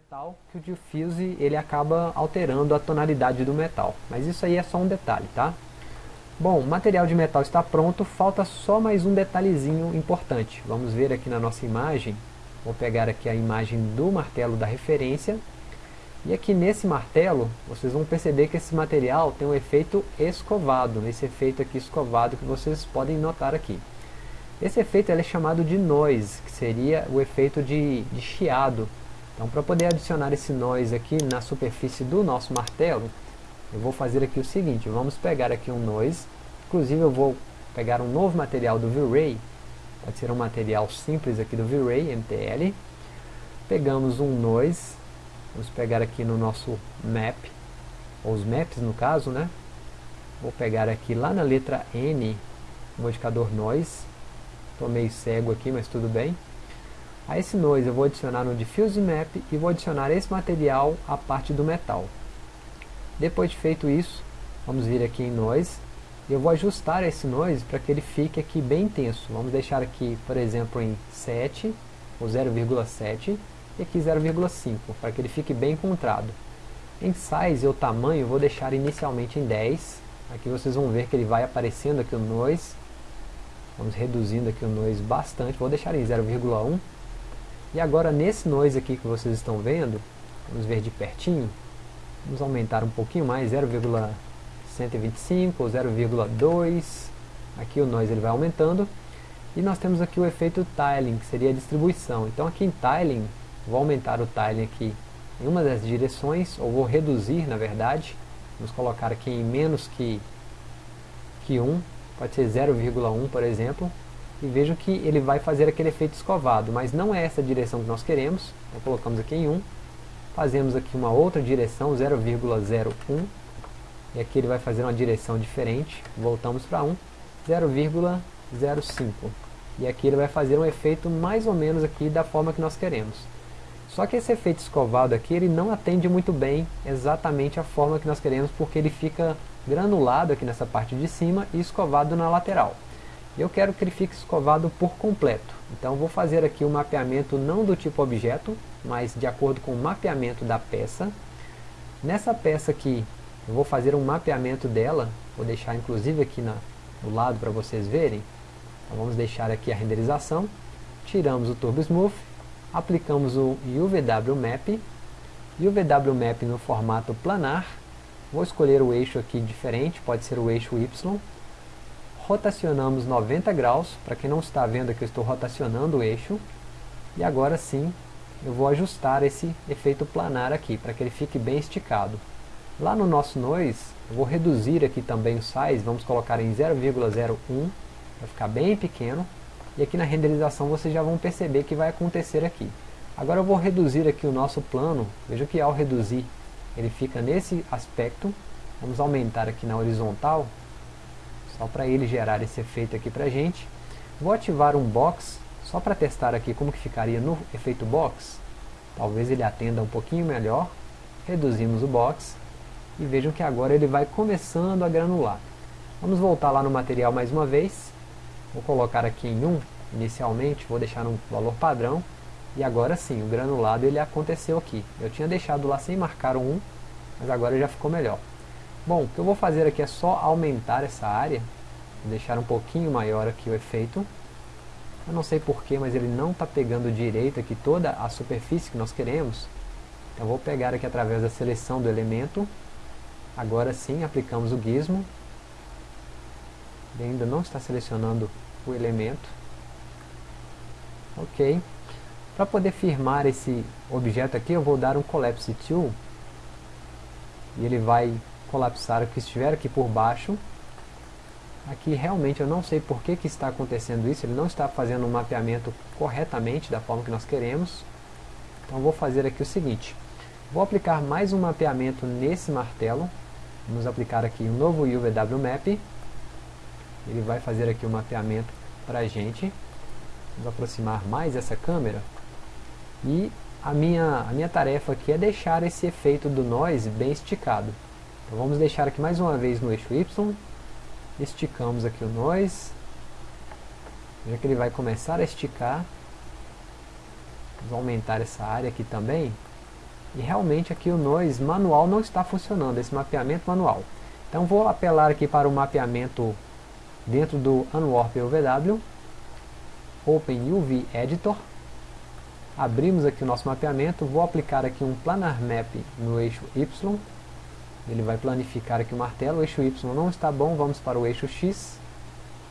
metal que o diffuse ele acaba alterando a tonalidade do metal. Mas isso aí é só um detalhe, tá? Bom, o material de metal está pronto, falta só mais um detalhezinho importante. Vamos ver aqui na nossa imagem, vou pegar aqui a imagem do martelo da referência, e aqui nesse martelo, vocês vão perceber que esse material tem um efeito escovado, esse efeito aqui escovado que vocês podem notar aqui. Esse efeito é chamado de noise, que seria o efeito de, de chiado. Então para poder adicionar esse noise aqui na superfície do nosso martelo, eu vou fazer aqui o seguinte, vamos pegar aqui um noise, inclusive eu vou pegar um novo material do V-Ray, pode ser um material simples aqui do V-Ray, MTL, pegamos um noise, vamos pegar aqui no nosso map, ou os maps no caso, né? Vou pegar aqui lá na letra N, modificador noise, estou meio cego aqui, mas tudo bem. A esse noise eu vou adicionar no diffuse map e vou adicionar esse material à parte do metal. Depois de feito isso, vamos vir aqui em Noise, e eu vou ajustar esse Noise para que ele fique aqui bem intenso. Vamos deixar aqui, por exemplo, em 7, ou 0,7, e aqui 0,5, para que ele fique bem contrado. Em Size, o tamanho, vou deixar inicialmente em 10, aqui vocês vão ver que ele vai aparecendo aqui o Noise, vamos reduzindo aqui o Noise bastante, vou deixar em 0,1, e agora nesse Noise aqui que vocês estão vendo, vamos ver de pertinho, Vamos aumentar um pouquinho mais, 0,125 ou 0,2. Aqui o noise ele vai aumentando. E nós temos aqui o efeito tiling, que seria a distribuição. Então aqui em tiling, vou aumentar o tiling aqui em uma das direções, ou vou reduzir na verdade. Vamos colocar aqui em menos que, que 1, pode ser 0,1 por exemplo. E vejo que ele vai fazer aquele efeito escovado, mas não é essa direção que nós queremos. Então colocamos aqui em 1 fazemos aqui uma outra direção, 0,01, e aqui ele vai fazer uma direção diferente, voltamos para 1, 0,05, e aqui ele vai fazer um efeito mais ou menos aqui da forma que nós queremos. Só que esse efeito escovado aqui, ele não atende muito bem exatamente a forma que nós queremos, porque ele fica granulado aqui nessa parte de cima e escovado na lateral. Eu quero que ele fique escovado por completo. Então vou fazer aqui o um mapeamento não do tipo objeto, mas de acordo com o mapeamento da peça. Nessa peça aqui, eu vou fazer um mapeamento dela, vou deixar inclusive aqui na, do lado para vocês verem. Então vamos deixar aqui a renderização, tiramos o Turbo Smooth, aplicamos o UVW Map, UVW Map no formato planar, vou escolher o eixo aqui diferente, pode ser o eixo Y, rotacionamos 90 graus, para quem não está vendo aqui eu estou rotacionando o eixo, e agora sim eu vou ajustar esse efeito planar aqui, para que ele fique bem esticado. Lá no nosso noise, eu vou reduzir aqui também o size, vamos colocar em 0,01, vai ficar bem pequeno, e aqui na renderização vocês já vão perceber que vai acontecer aqui. Agora eu vou reduzir aqui o nosso plano, veja que ao reduzir, ele fica nesse aspecto, vamos aumentar aqui na horizontal, só para ele gerar esse efeito aqui para gente. Vou ativar um box, só para testar aqui como que ficaria no efeito box. Talvez ele atenda um pouquinho melhor. Reduzimos o box e vejam que agora ele vai começando a granular. Vamos voltar lá no material mais uma vez. Vou colocar aqui em 1 inicialmente, vou deixar um valor padrão. E agora sim, o granulado ele aconteceu aqui. Eu tinha deixado lá sem marcar um 1, mas agora já ficou melhor. Bom, o que eu vou fazer aqui é só aumentar essa área, deixar um pouquinho maior aqui o efeito. Eu não sei porquê, mas ele não está pegando direito aqui toda a superfície que nós queremos. Então vou pegar aqui através da seleção do elemento. Agora sim, aplicamos o gizmo. Ele ainda não está selecionando o elemento. Ok. Para poder firmar esse objeto aqui, eu vou dar um Collapse Tool. E ele vai colapsar o que estiver aqui por baixo. Aqui realmente eu não sei por que, que está acontecendo isso, ele não está fazendo um mapeamento corretamente da forma que nós queremos. Então vou fazer aqui o seguinte, vou aplicar mais um mapeamento nesse martelo, vamos aplicar aqui um novo UVW Map, ele vai fazer aqui o um mapeamento para a gente, vamos aproximar mais essa câmera, e a minha, a minha tarefa aqui é deixar esse efeito do noise bem esticado. Então vamos deixar aqui mais uma vez no eixo Y, esticamos aqui o noise, veja que ele vai começar a esticar, vamos aumentar essa área aqui também, E realmente aqui o noise manual não está funcionando, esse mapeamento manual. Então vou apelar aqui para o mapeamento dentro do Unwarp UVW, Open UV Editor, abrimos aqui o nosso mapeamento, vou aplicar aqui um Planar Map no eixo Y, ele vai planificar aqui o martelo, o eixo Y não está bom, vamos para o eixo X,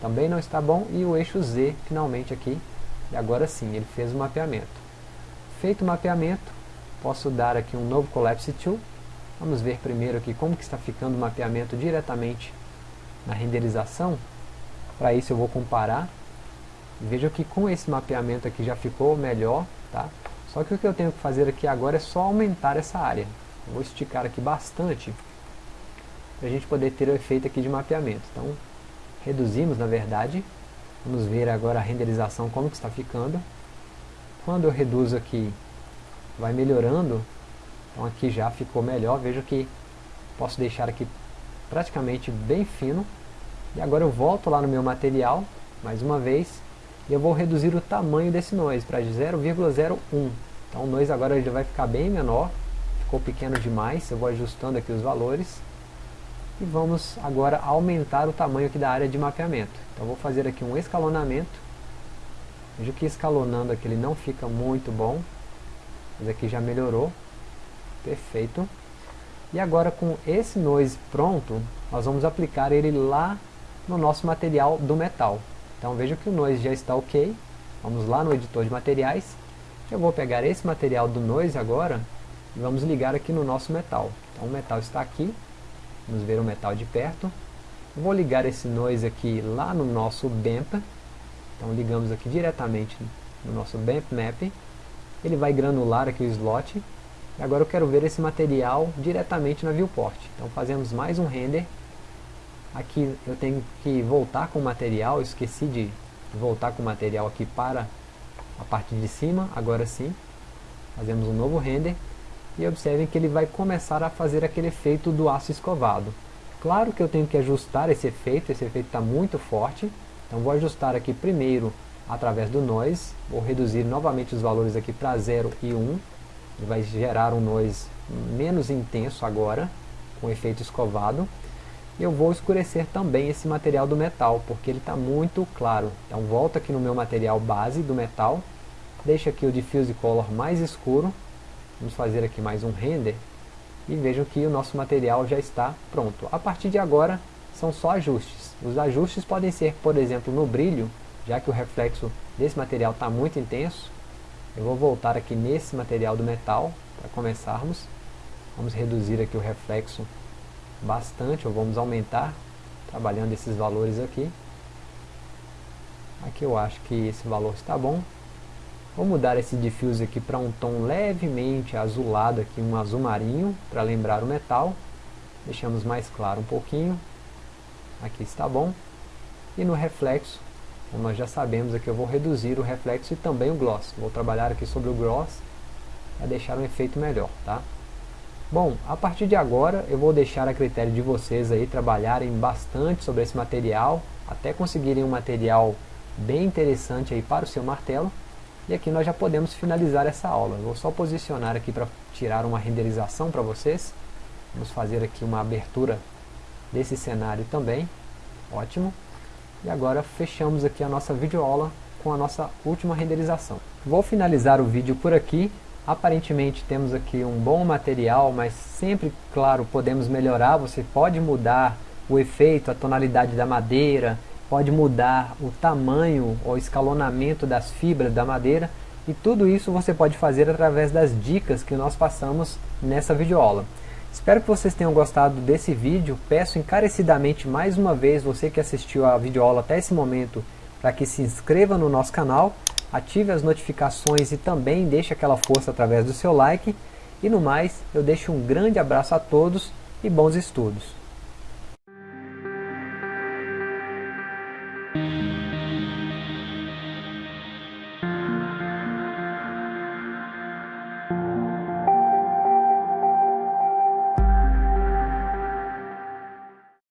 também não está bom, e o eixo Z finalmente aqui, e agora sim, ele fez o mapeamento. Feito o mapeamento, posso dar aqui um novo Collapse Tool, vamos ver primeiro aqui como que está ficando o mapeamento diretamente na renderização, para isso eu vou comparar, veja que com esse mapeamento aqui já ficou melhor, tá? Só que o que eu tenho que fazer aqui agora é só aumentar essa área. Vou esticar aqui bastante para a gente poder ter o efeito aqui de mapeamento. Então, reduzimos na verdade. Vamos ver agora a renderização como que está ficando. Quando eu reduzo aqui, vai melhorando. Então aqui já ficou melhor. Veja que posso deixar aqui praticamente bem fino. E agora eu volto lá no meu material, mais uma vez, e eu vou reduzir o tamanho desse noise para 0,01. Então o noise agora ele vai ficar bem menor, ficou pequeno demais, eu vou ajustando aqui os valores. E vamos agora aumentar o tamanho aqui da área de mapeamento. Então vou fazer aqui um escalonamento. Veja que escalonando aqui ele não fica muito bom, mas aqui já melhorou. Perfeito. E agora com esse noise pronto, nós vamos aplicar ele lá no nosso material do metal. Então veja que o noise já está ok. Vamos lá no editor de materiais. Eu vou pegar esse material do noise agora e vamos ligar aqui no nosso metal. Então o metal está aqui. Vamos ver o metal de perto. Vou ligar esse noise aqui lá no nosso BAMP. Então ligamos aqui diretamente no nosso BAMP Map. Ele vai granular aqui o slot. E agora eu quero ver esse material diretamente na viewport. Então fazemos mais um render Aqui eu tenho que voltar com o material, esqueci de voltar com o material aqui para a parte de cima, agora sim. Fazemos um novo render e observem que ele vai começar a fazer aquele efeito do aço escovado. Claro que eu tenho que ajustar esse efeito, esse efeito está muito forte, então vou ajustar aqui primeiro através do noise, vou reduzir novamente os valores aqui para 0 e 1, ele vai gerar um noise menos intenso agora, com efeito escovado, eu vou escurecer também esse material do metal, porque ele está muito claro. Então volto aqui no meu material base do metal, deixo aqui o Diffuse Color mais escuro, vamos fazer aqui mais um render, e vejam que o nosso material já está pronto. A partir de agora, são só ajustes. Os ajustes podem ser, por exemplo, no brilho, já que o reflexo desse material está muito intenso, eu vou voltar aqui nesse material do metal, para começarmos. Vamos reduzir aqui o reflexo bastante, ou vamos aumentar, trabalhando esses valores aqui. Aqui eu acho que esse valor está bom. Vou mudar esse diffuse aqui para um tom levemente azulado, aqui um azul marinho, para lembrar o metal. Deixamos mais claro um pouquinho. Aqui está bom. E no reflexo, como nós já sabemos aqui, eu vou reduzir o reflexo e também o gloss. Vou trabalhar aqui sobre o gloss para deixar um efeito melhor, tá? Bom, a partir de agora eu vou deixar a critério de vocês aí trabalharem bastante sobre esse material, até conseguirem um material bem interessante aí para o seu martelo. E aqui nós já podemos finalizar essa aula. Eu vou só posicionar aqui para tirar uma renderização para vocês. Vamos fazer aqui uma abertura desse cenário também. Ótimo. E agora fechamos aqui a nossa videoaula com a nossa última renderização. Vou finalizar o vídeo por aqui. Aparentemente temos aqui um bom material, mas sempre, claro, podemos melhorar. Você pode mudar o efeito, a tonalidade da madeira, pode mudar o tamanho ou escalonamento das fibras da madeira e tudo isso você pode fazer através das dicas que nós passamos nessa videoaula. Espero que vocês tenham gostado desse vídeo, peço encarecidamente mais uma vez você que assistiu a videoaula até esse momento para que se inscreva no nosso canal ative as notificações e também deixe aquela força através do seu like. E no mais, eu deixo um grande abraço a todos e bons estudos.